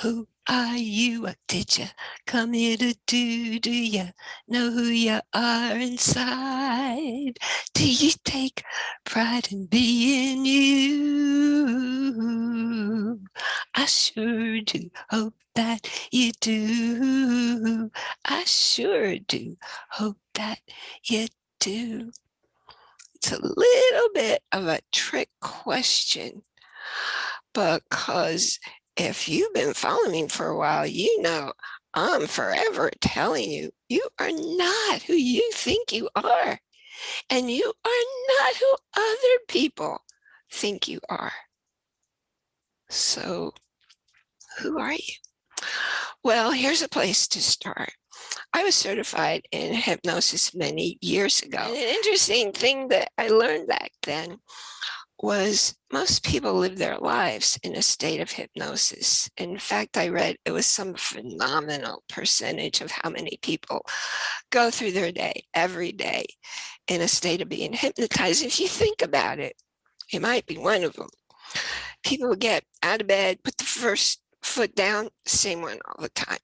Who are you? What did you come here to do? Do you know who you are inside? Do you take pride in being you? I sure do hope that you do. I sure do hope that you do. It's a little bit of a trick question because if you've been following me for a while, you know I'm forever telling you, you are not who you think you are. And you are not who other people think you are. So who are you? Well, here's a place to start. I was certified in hypnosis many years ago. And an interesting thing that I learned back then was most people live their lives in a state of hypnosis. In fact, I read it was some phenomenal percentage of how many people go through their day every day in a state of being hypnotized. If you think about it, it might be one of them. People get out of bed, put the first foot down, same one all the time.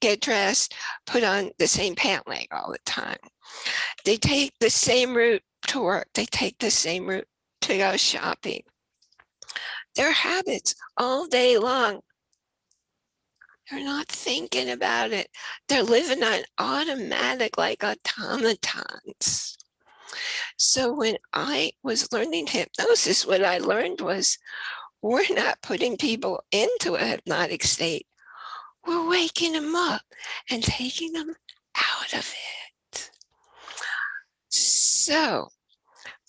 Get dressed, put on the same pant leg all the time. They take the same route to work. They take the same route to go shopping. Their habits all day long. They're not thinking about it. They're living on automatic like automatons. So when I was learning hypnosis, what I learned was we're not putting people into a hypnotic state. We're waking them up and taking them out of it. So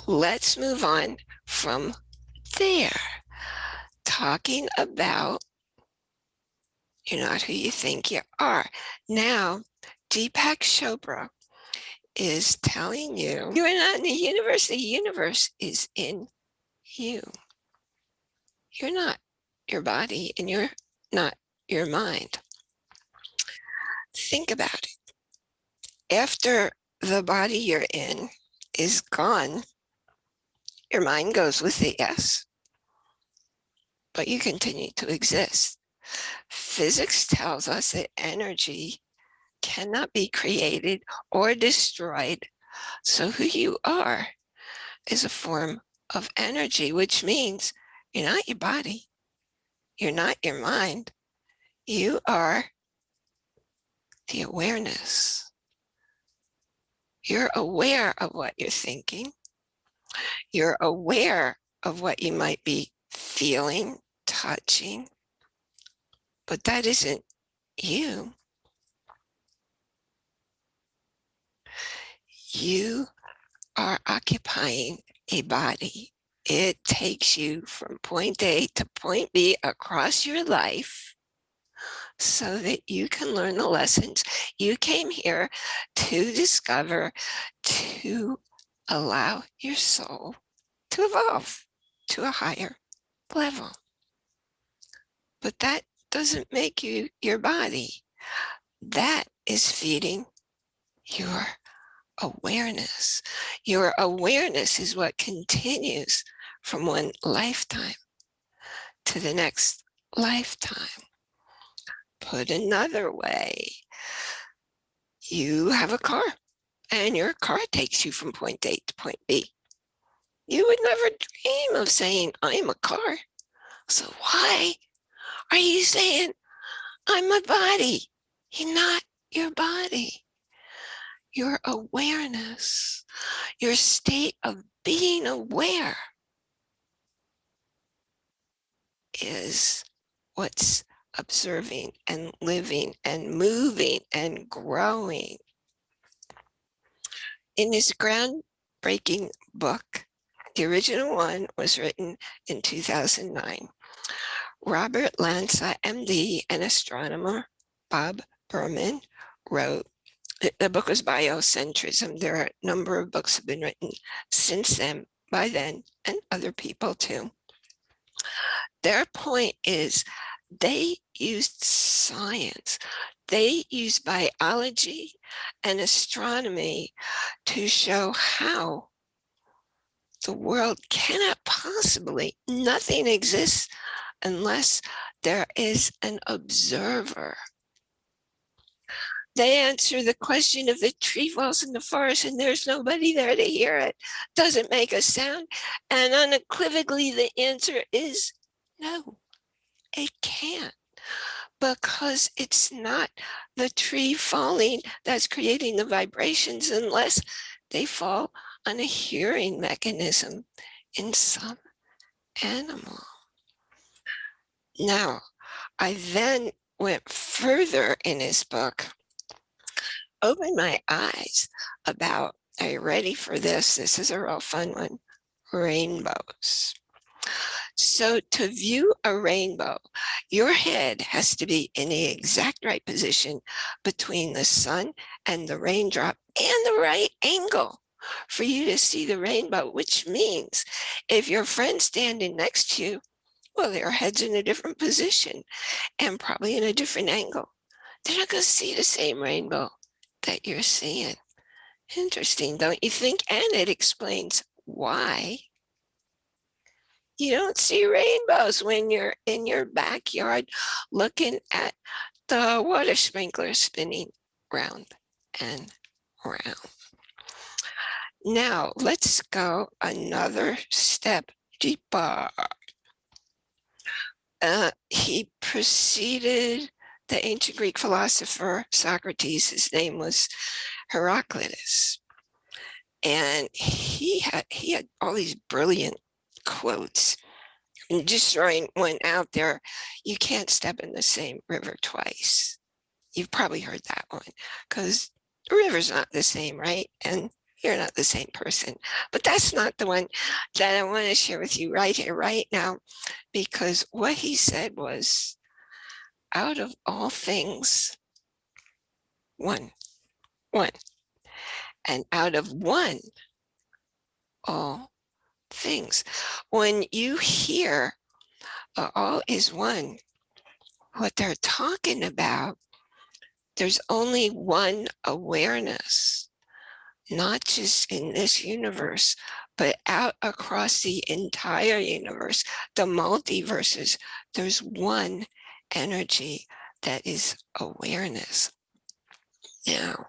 let's move on from there. Talking about you're not who you think you are. Now, Deepak Chopra is telling you you're not in the universe. The universe is in you. You're not your body and you're not your mind. Think about it. After the body you're in is gone, your mind goes with the yes, but you continue to exist. Physics tells us that energy cannot be created or destroyed. So who you are is a form of energy, which means you're not your body. You're not your mind. You are the awareness. You're aware of what you're thinking. You're aware of what you might be feeling, touching, but that isn't you. You are occupying a body. It takes you from point A to point B across your life so that you can learn the lessons you came here to discover, to allow your soul to evolve to a higher level. But that doesn't make you your body. That is feeding your awareness. Your awareness is what continues from one lifetime to the next lifetime. Put another way, you have a car and your car takes you from point A to point B. You would never dream of saying, I'm a car. So why are you saying, I'm a body? You're not your body. Your awareness, your state of being aware is what's observing and living and moving and growing in his groundbreaking book, the original one was written in 2009. Robert Lanza, MD, and astronomer Bob Berman wrote, the book was Biocentrism. There are a number of books have been written since then, by then, and other people too. Their point is they used science they used biology and astronomy to show how the world cannot possibly, nothing exists unless there is an observer. They answer the question if the tree falls in the forest and there's nobody there to hear it, doesn't make a sound. And unequivocally, the answer is no, it can't because it's not the tree falling that's creating the vibrations unless they fall on a hearing mechanism in some animal. Now, I then went further in his book, opened my eyes about, are you ready for this? This is a real fun one, rainbows. So to view a rainbow, your head has to be in the exact right position between the sun and the raindrop and the right angle for you to see the rainbow, which means if your friend's standing next to you, well, their head's in a different position and probably in a different angle. They're not going to see the same rainbow that you're seeing. Interesting, don't you think? And it explains why you don't see rainbows when you're in your backyard looking at the water sprinkler spinning round and round. Now let's go another step deeper. Uh, he preceded the ancient Greek philosopher Socrates. His name was Heraclitus. And he had he had all these brilliant quotes. And just throwing one out there, you can't step in the same river twice. You've probably heard that one because the river's not the same, right? And you're not the same person. But that's not the one that I want to share with you right here, right now, because what he said was, out of all things, one, one, and out of one, all things. When you hear uh, all is one, what they're talking about, there's only one awareness, not just in this universe, but out across the entire universe, the multiverses, there's one energy that is awareness. Now,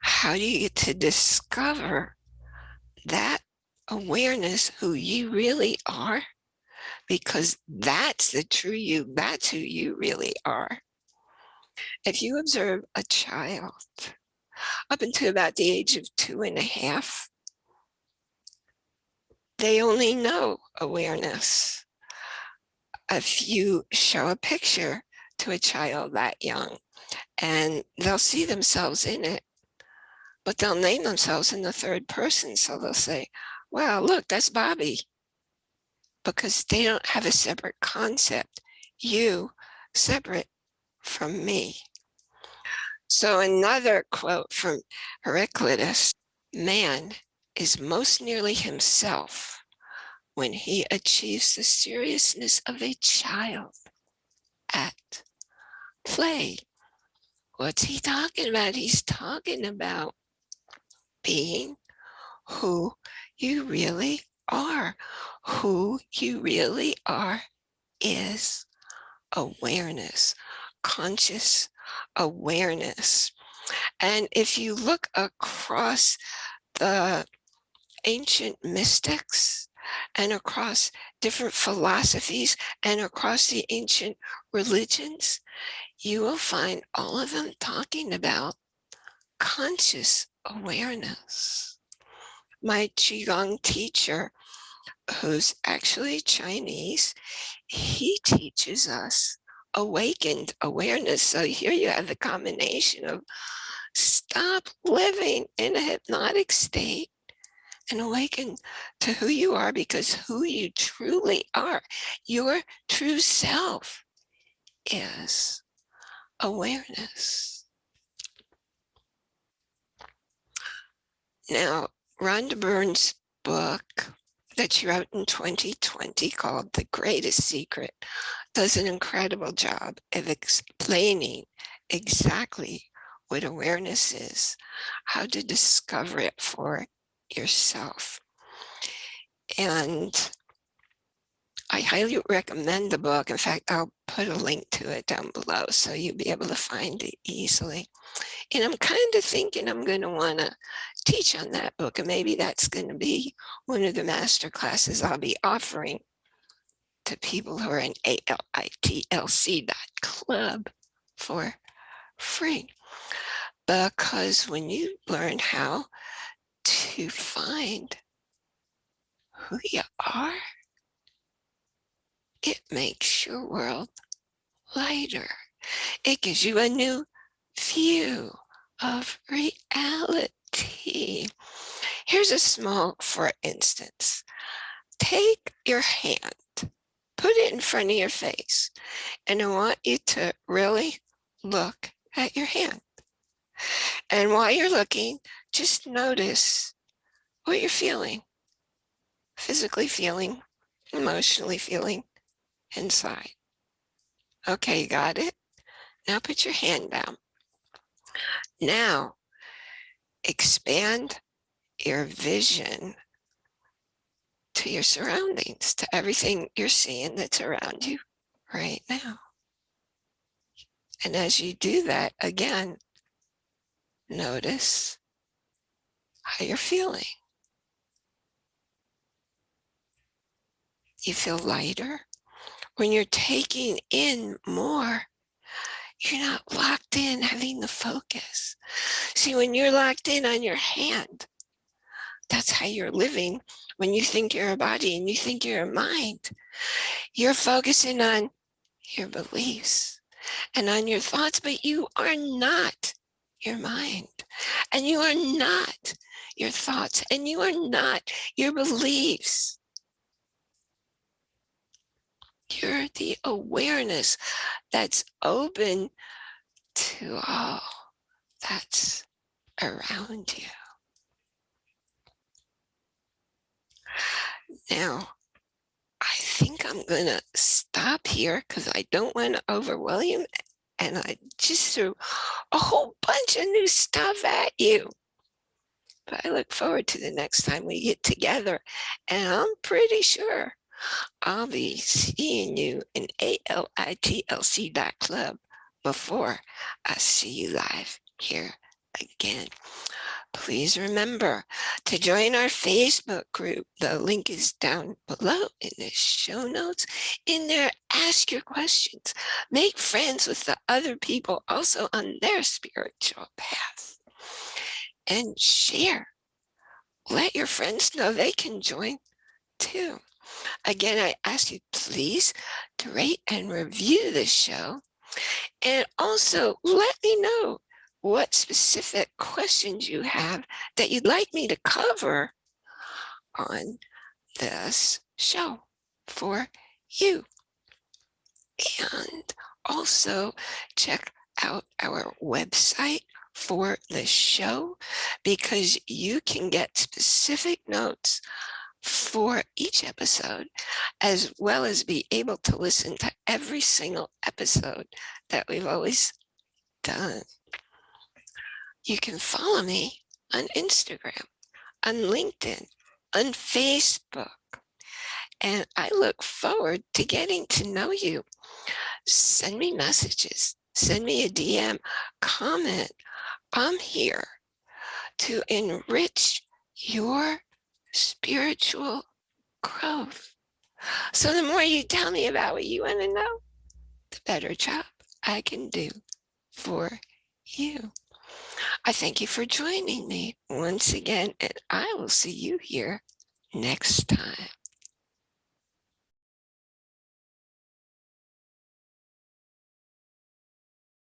how do you get to discover that awareness who you really are because that's the true you that's who you really are. If you observe a child up until about the age of two and a half they only know awareness. If you show a picture to a child that young and they'll see themselves in it but they'll name themselves in the third person so they'll say wow, look, that's Bobby. Because they don't have a separate concept. You separate from me. So another quote from Heraclitus, man is most nearly himself when he achieves the seriousness of a child at play. What's he talking about? He's talking about being who you really are. Who you really are is awareness, conscious awareness. And if you look across the ancient mystics and across different philosophies and across the ancient religions, you will find all of them talking about conscious awareness my Qigong teacher, who's actually Chinese, he teaches us awakened awareness. So here you have the combination of stop living in a hypnotic state and awaken to who you are because who you truly are, your true self is awareness. Now, Rhonda Byrne's book that she wrote in 2020 called The Greatest Secret does an incredible job of explaining exactly what awareness is, how to discover it for yourself. And I I highly recommend the book. In fact, I'll put a link to it down below so you'll be able to find it easily. And I'm kind of thinking I'm going to want to teach on that book. And maybe that's going to be one of the master classes I'll be offering to people who are in ALITLC.club for free. Because when you learn how to find who you are, it makes your world lighter. It gives you a new view of reality. Here's a small, for instance, take your hand, put it in front of your face, and I want you to really look at your hand. And while you're looking, just notice what you're feeling, physically feeling, emotionally feeling inside. Okay, got it? Now put your hand down. Now, expand your vision to your surroundings, to everything you're seeing that's around you right now. And as you do that, again, notice how you're feeling. You feel lighter. When you're taking in more, you're not locked in having the focus. See, when you're locked in on your hand, that's how you're living. When you think you're a body and you think you're a mind, you're focusing on your beliefs and on your thoughts, but you are not your mind and you are not your thoughts and you are not your beliefs. You're the awareness that's open to all that's around you. Now, I think I'm going to stop here because I don't want to overwhelm. And I just threw a whole bunch of new stuff at you. But I look forward to the next time we get together. And I'm pretty sure I'll be seeing you in ALITLC.club before I see you live here again. Please remember to join our Facebook group. The link is down below in the show notes. In there, ask your questions. Make friends with the other people also on their spiritual path. And share. Let your friends know they can join too. Again, I ask you please to rate and review the show. And also let me know what specific questions you have that you'd like me to cover on this show for you. And also check out our website for the show because you can get specific notes for each episode, as well as be able to listen to every single episode that we've always done. You can follow me on Instagram, on LinkedIn, on Facebook, and I look forward to getting to know you. Send me messages, send me a DM, comment. I'm here to enrich your spiritual growth. So the more you tell me about what you want to know, the better job I can do for you. I thank you for joining me once again, and I will see you here next time.